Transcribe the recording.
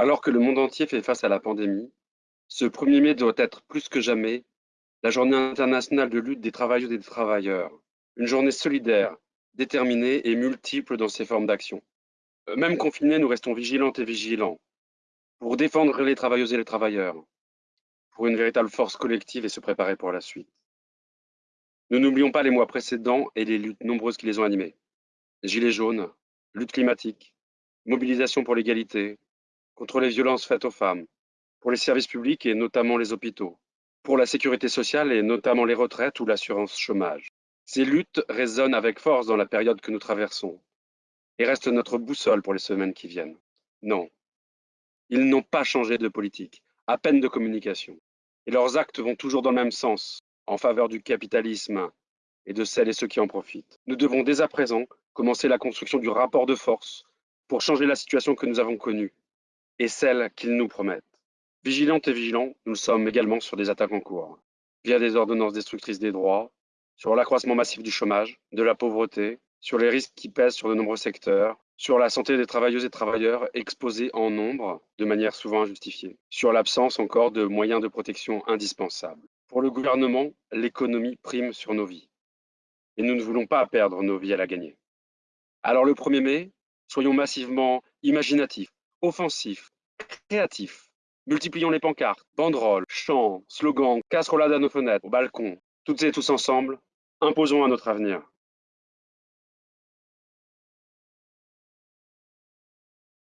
Alors que le monde entier fait face à la pandémie, ce 1er mai doit être plus que jamais la journée internationale de lutte des travailleuses et des travailleurs. Une journée solidaire, déterminée et multiple dans ses formes d'action. Euh, même confinés, nous restons vigilantes et vigilants pour défendre les travailleuses et les travailleurs, pour une véritable force collective et se préparer pour la suite. Nous n'oublions pas les mois précédents et les luttes nombreuses qui les ont animés. Gilets jaunes, lutte climatique, mobilisation pour l'égalité, contre les violences faites aux femmes, pour les services publics et notamment les hôpitaux, pour la sécurité sociale et notamment les retraites ou l'assurance chômage. Ces luttes résonnent avec force dans la période que nous traversons et restent notre boussole pour les semaines qui viennent. Non, ils n'ont pas changé de politique, à peine de communication. Et leurs actes vont toujours dans le même sens, en faveur du capitalisme et de celles et ceux qui en profitent. Nous devons dès à présent commencer la construction du rapport de force pour changer la situation que nous avons connue et celle qu'ils nous promettent. Vigilantes et vigilants, nous sommes également sur des attaques en cours, via des ordonnances destructrices des droits, sur l'accroissement massif du chômage, de la pauvreté, sur les risques qui pèsent sur de nombreux secteurs, sur la santé des travailleuses et travailleurs exposés en nombre, de manière souvent injustifiée, sur l'absence encore de moyens de protection indispensables. Pour le gouvernement, l'économie prime sur nos vies. Et nous ne voulons pas perdre nos vies à la gagner. Alors le 1er mai, soyons massivement imaginatifs, offensifs, créatifs, Multiplions les pancartes, banderoles, chants, slogans, casserolades à nos fenêtres, au balcon. Toutes et tous ensemble, imposons à notre avenir.